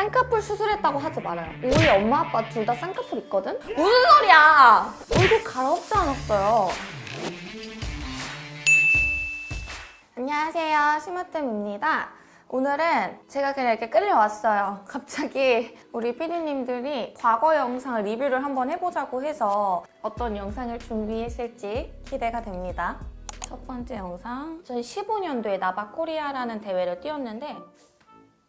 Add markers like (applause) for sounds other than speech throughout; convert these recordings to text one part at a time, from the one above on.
쌍꺼풀 수술했다고 하지 말아요. 우리 엄마 아빠 둘 다 쌍꺼풀 있거든? 무슨 소리야! 얼굴 갈아엎지 않았어요. 안녕하세요. 심으뜸입니다. 오늘은 제가 그냥 이렇게 끌려왔어요. (laughs) 갑자기 우리 피디님들이 과거 영상을 리뷰를 한번 해보자고 해서 어떤 영상을 준비했을지 기대가 됩니다. 첫 번째 영상, 2015년도에 나바코리아라는 대회를 뛰었는데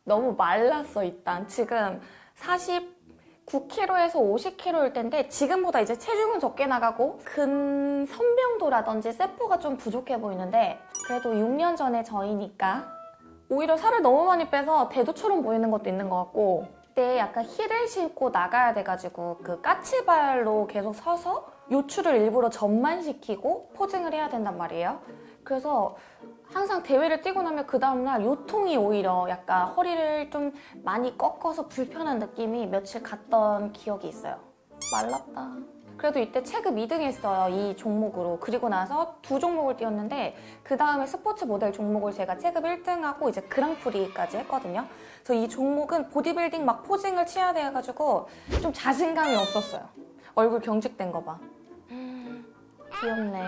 너무 말랐어 일단. 지금 49kg에서 50kg일 텐데 지금보다 이제 체중은 적게 나가고 근 선명도라든지 세포가 좀 부족해 보이는데 그래도 6년 전에 저이니까 오히려 살을 너무 많이 빼서 대두처럼 보이는 것도 있는 것 같고 그때 약간 힐을 신고 나가야 돼가지고 그 까치발로 계속 서서 요추를 일부러 전만시키고 포징을 해야 된단 말이에요. 그래서 항상 대회를 뛰고 나면 그 다음날 요통이 오히려 약간 허리를 좀 많이 꺾어서 불편한 느낌이 며칠 갔던 기억이 있어요. 말랐다. 그래도 이때 체급 2등 했어요. 이 종목으로. 그리고 나서 두 종목을 뛰었는데 그 다음에 스포츠 모델 종목을 제가 체급 1등하고 이제 그랑프리까지 했거든요. 그래서 이 종목은 보디빌딩 막 포징을 취해야 돼가지고 좀 자신감이 없었어요. 얼굴 경직된 거 봐. 음, 귀엽네.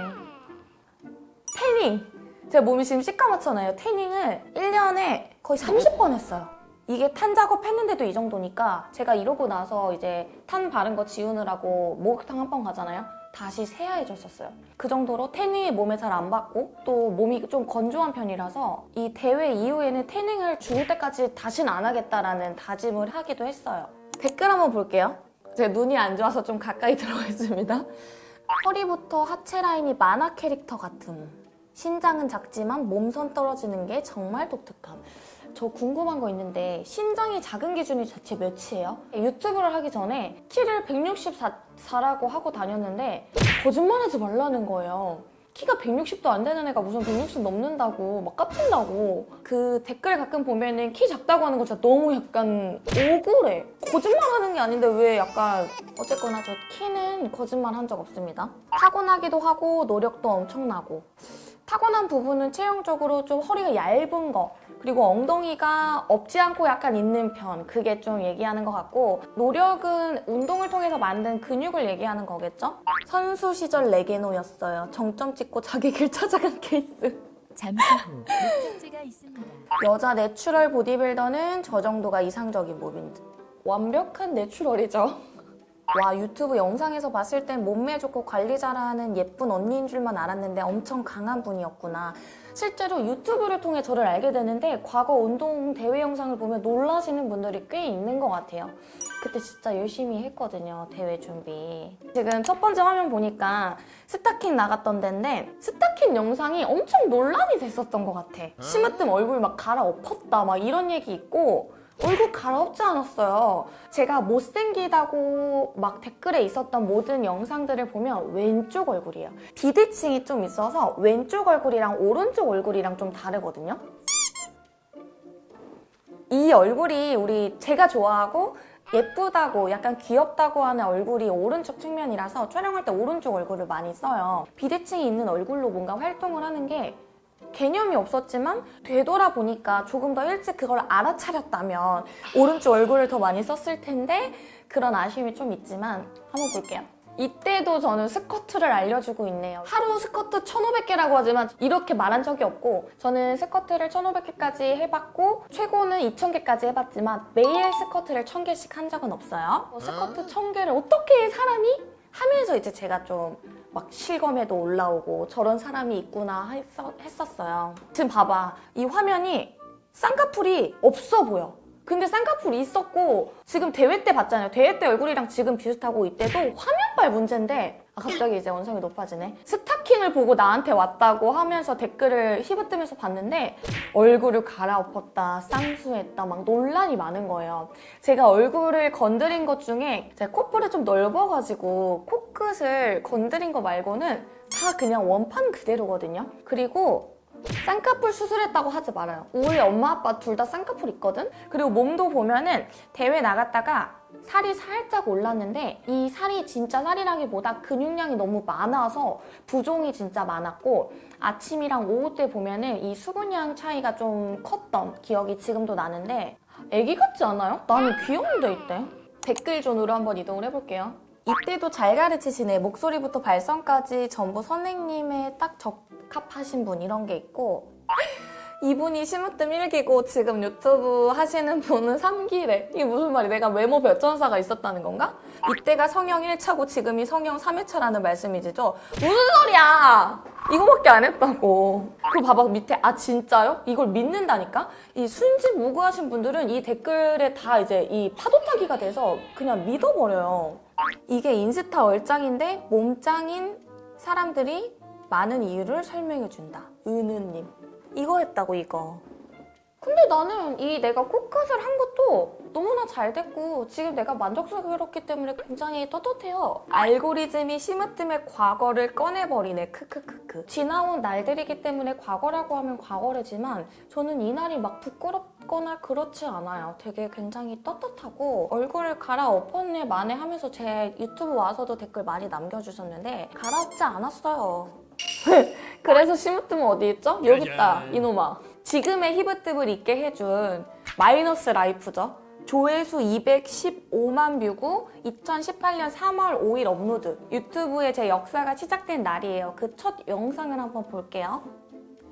태닝! 제 몸이 지금 시커멓잖아요. 태닝을 1년에 거의 30번 했어요. 이게 탄 작업 했는데도 이 정도니까 제가 이러고 나서 이제 탄 바른 거 지우느라고 목욕탕 한 번 가잖아요. 다시 새하얘졌었어요. 그 정도로 태닝이 몸에 잘 안 받고 또 몸이 좀 건조한 편이라서 이 대회 이후에는 태닝을 죽을 때까지 다시는 안 하겠다라는 다짐을 하기도 했어요. 댓글 한번 볼게요. 제 눈이 안 좋아서 좀 가까이 (laughs) 들어가겠습니다. 허리부터 하체 라인이 만화 캐릭터 같음. 신장은 작지만 몸선 떨어지는 게 정말 독특함. 저 궁금한 거 있는데 신장이 작은 기준이 대체 몇이에요? 유튜브를 하기 전에 키를 164라고 하고 다녔는데 거짓말하지 말라는 거예요. 키가 160도 안 되는 애가 무슨 160 넘는다고 막 깝친다고 그 댓글 가끔 보면은 키 작다고 하는 거 진짜 너무 약간 억울해 거짓말하는 게 아닌데 왜 약간 어쨌거나 저 키는 거짓말 한 적 없습니다 타고나기도 하고 노력도 엄청나고 타고난 부분은 체형적으로 좀 허리가 얇은 거 그리고 엉덩이가 없지 않고 약간 있는 편 그게 좀 얘기하는 것 같고 노력은 운동을 통해서 만든 근육을 얘기하는 거겠죠? 선수 시절 레게노였어요. 정점 찍고 자기 길 (laughs) 찾아간 케이스. 잠시 후 목적지가 있습니다. 여자 natural 보디빌더는 저 정도가 이상적인 몸인 듯. 완벽한 natural이죠. 와 유튜브 영상에서 봤을 땐 몸매 좋고 관리 잘하는 예쁜 언니인 줄만 알았는데 엄청 강한 분이었구나. 실제로 유튜브를 통해 저를 알게 되는데 과거 운동 대회 영상을 보면 놀라시는 분들이 꽤 있는 것 같아요. 그때 진짜 열심히 했거든요, 대회 준비. 지금 첫 번째 화면 보니까 스타킹 나갔던 데인데 스타킹 영상이 엄청 논란이 됐었던 것 같아. 심으뜸 얼굴 막 갈아엎었다 막 이런 얘기 있고 얼굴 갈아엎지 않았어요. 제가 못생기다고 막 댓글에 있었던 모든 영상들을 보면 왼쪽 얼굴이에요. 비대칭이 좀 있어서 왼쪽 얼굴이랑 오른쪽 얼굴이랑 좀 다르거든요. 이 얼굴이 우리 제가 좋아하고 예쁘다고 약간 귀엽다고 하는 얼굴이 오른쪽 측면이라서 촬영할 때 오른쪽 얼굴을 많이 써요. 비대칭이 있는 얼굴로 뭔가 활동을 하는 게 개념이 없었지만 되돌아보니까 조금 더 일찍 그걸 알아차렸다면 오른쪽 얼굴을 더 많이 썼을 텐데 그런 아쉬움이 좀 있지만 한번 볼게요. 이때도 저는 스쿼트를 알려주고 있네요. 하루 스쿼트 1,500개라고 하지만 이렇게 말한 적이 없고 저는 스쿼트를 1,500개까지 해봤고 최고는 2,000개까지 해봤지만 매일 스쿼트를 1,000개씩 한 적은 없어요. 스쿼트 1,000개를 어떻게 사람이? 하면서 이제 제가 좀 막 실검에도 올라오고 저런 사람이 있구나 했었, 어요 지금 봐봐. 이 화면이 쌍꺼풀이 없어 보여. 근데 쌍꺼풀이 있었고 지금 대회 때 봤잖아요. 대회 때 얼굴이랑 지금 비슷하고 이때도 화면발 문제인데 아, 갑자기 이제 원성이 높아지네. 스타킹을 보고 나한테 왔다고 하면서 댓글을 휘어뜨면서 봤는데 얼굴을 갈아엎었다, 쌍수했다 막 논란이 많은 거예요. 제가 얼굴을 건드린 것 중에 제 콧볼이 좀 넓어가지고 코끝을 건드린 거 말고는 다 그냥 원판 그대로거든요. 그리고 쌍꺼풀 수술했다고 하지 말아요. 우리 엄마 아빠 둘 다 쌍꺼풀 있거든? 그리고 몸도 보면은 대회 나갔다가 살이 살짝 올랐는데 이 살이 진짜 살이라기보다 근육량이 너무 많아서 부종이 진짜 많았고 아침이랑 오후 때 보면은 이 수분량 차이가 좀 컸던 기억이 지금도 나는데 애기 같지 않아요? 나는 귀여운데 이때. 댓글 존으로 한번 이동을 해볼게요. 이때도 잘 가르치시네. 목소리부터 발성까지 전부 선생님에 딱 적합하신 분 이런 게 있고 이분이 심으뜸 1기고 지금 유튜브 하시는 분은 3기래. 이게 무슨 말이 내가 외모 별전사가 있었다는 건가? 이때가 성형 1차고 지금이 성형 3회차라는 말씀이지죠? 무슨 소리야! 이거밖에 안 했다고. 그 봐봐 밑에 아 진짜요? 이걸 믿는다니까? 이 순진 무구하신 분들은 이 댓글에 다 이제 이 파도 타기가 돼서 그냥 믿어버려요. 이게 인스타 얼짱인데 몸짱인 사람들이 많은 이유를 설명해준다. 은우님. 이거 했다고 이거. 근데 나는 이 내가 코끝을 한 것도 너무나 잘 됐고 지금 내가 만족스럽기 때문에 굉장히 떳떳해요. 알고리즘이 심으뜸의 과거를 꺼내버리네. 크크크크. 지나온 날들이기 때문에 과거라고 하면 과거래지만 저는 이 날이 막 부끄럽 거나 그렇지 않아요. 되게 굉장히 떳떳하고 얼굴을 갈아엎었네 만에 하면서 제 유튜브 와서도 댓글 많이 남겨주셨는데 갈아엎지 않았어요. (laughs) 그래서 심으뜸은 어디 있죠? 여기 있다 이놈아 지금의 힙으뜸을 있게 해준 마이너스 라이프죠 조회수 215만 뷰고 2018년 3월 5일 업로드 유튜브에 제 역사가 시작된 날이에요 그 첫 영상을 한번 볼게요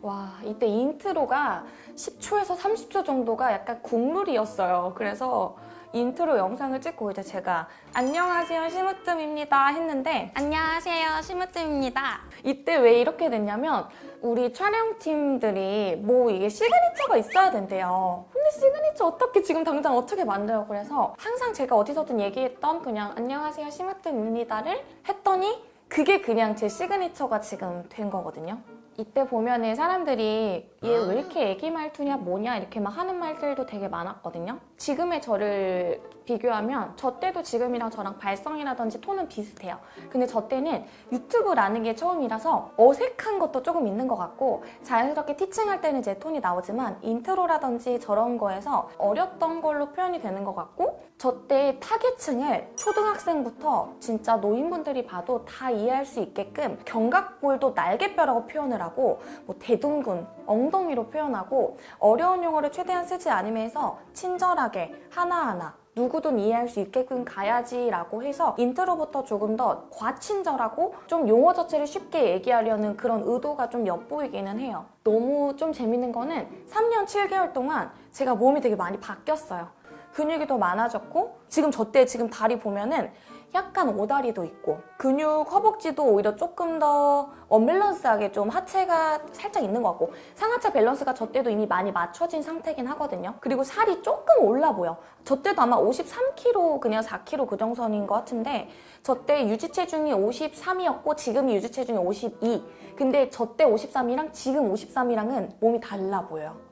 와 이때 intro가 10초에서 30초 정도가 약간 국룰이었어요. 그래서 인트로 영상을 찍고 이제 제가 안녕하세요 심으뜸입니다 했는데 안녕하세요 심으뜸입니다. 이때 왜 이렇게 됐냐면 우리 촬영팀들이 뭐 이게 signature가 있어야 된대요. 근데 시그니처 어떻게 지금 당장 어떻게 만들어? 그래서 항상 제가 어디서든 얘기했던 그냥 안녕하세요 심으뜸입니다를 했더니 그게 그냥 제 signature가 지금 된 거거든요 이때 보면은 사람들이 얘 왜 이렇게 애기 말투냐 뭐냐 이렇게 막 하는 말들도 되게 많았거든요. 지금의 저를 비교하면 저 때도 지금이랑 저랑 발성이라든지 톤은 비슷해요. 근데 저 때는 유튜브라는 게 처음이라서 어색한 것도 조금 있는 것 같고 자연스럽게 teaching할 때는 제 톤이 나오지만 intro라든지 저런 거에서 어렸던 걸로 표현이 되는 것 같고 저 때 타겟층을 초등학생부터 진짜 노인분들이 봐도 다 이해할 수 있게끔 견갑골도 날개뼈라고 표현을 하고 뭐 대둔근, 엉덩이로 표현하고 어려운 용어를 최대한 쓰지 않으면서 친절하게 하나하나 누구든 이해할 수 있게끔 가야지 라고 해서 intro부터 조금 더 과친절하고 좀 용어 자체를 쉽게 얘기하려는 그런 의도가 좀 엿보이기는 해요. 너무 좀 재밌는 거는 3년 7개월 동안 제가 몸이 되게 많이 바뀌었어요. 근육이 더 많아졌고 지금 저 때 지금 다리 보면은 약간 오다리도 있고 근육 허벅지도 오히려 조금 더 언밸런스하게 좀 하체가 살짝 있는 것 같고 상하체 밸런스가 저 때도 이미 많이 맞춰진 상태긴 하거든요. 그리고 살이 조금 올라 보여. 저 때도 아마 53kg 그냥 4kg 그 정선인 것 같은데 저 때 유지 체중이 53이었고 지금이 유지 체중이 52 근데 저 때 53이랑 지금 53이랑은 몸이 달라 보여요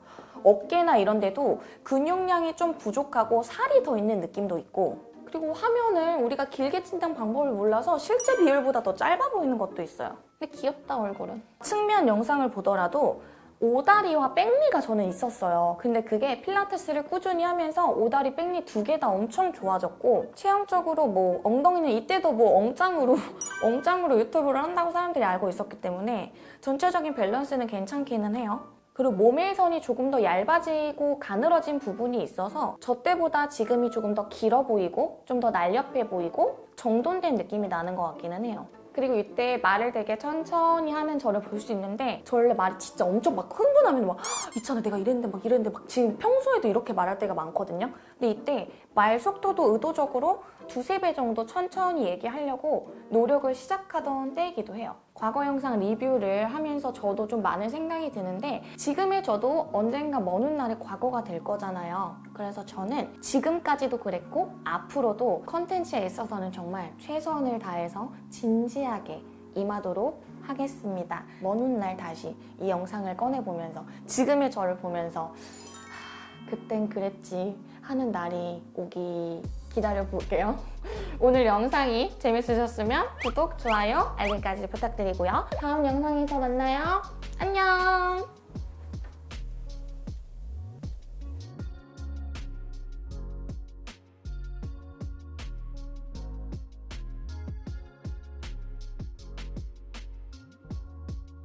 어깨나 이런 데도 근육량이 좀 부족하고 살이 더 있는 느낌도 있고 그리고 화면을 우리가 길게 찍는 방법을 몰라서 실제 비율보다 더 짧아 보이는 것도 있어요. 근데 귀엽다 얼굴은. 측면 영상을 보더라도 오다리와 백리가 저는 있었어요. 근데 그게 필라테스를 꾸준히 하면서 오다리, 백리 두 개 다 엄청 좋아졌고 체형적으로 뭐 엉덩이는 이때도 뭐 엉짱으로 (laughs) 엉짱으로 유튜브를 한다고 사람들이 알고 있었기 때문에 전체적인 밸런스는 괜찮기는 해요. 그리고 몸의 선이 조금 더 얇아지고 가늘어진 부분이 있어서 저 때보다 지금이 조금 더 길어 보이고 좀 더 날렵해 보이고 정돈된 느낌이 나는 것 같기는 해요. 그리고 이때 말을 되게 천천히 하는 저를 볼 수 있는데 저 원래 말이 진짜 엄청 막 흥분하면 막 "헉, 있잖아 내가 이랬는데 막 이랬는데 막 지금 평소에도 이렇게 말할 때가 많거든요. 근데 이때 말 속도도 의도적으로 두세 배 정도 천천히 얘기하려고 노력을 시작하던 때이기도 해요. 과거 영상 리뷰를 하면서 저도 좀 많은 생각이 드는데 지금의 저도 언젠가 먼 훗날에 과거가 될 거잖아요. 그래서 저는 지금까지도 그랬고 앞으로도 컨텐츠에 있어서는 정말 최선을 다해서 진지하게 임하도록 하겠습니다. 먼 훗날 다시 이 영상을 꺼내보면서 지금의 저를 보면서 하, 그땐 그랬지 하는 날이 오기 기다려볼게요. (laughs) 오늘 영상이 재밌으셨으면 구독, 좋아요, 알림까지 부탁드리고요. 다음 영상에서 만나요. 안녕!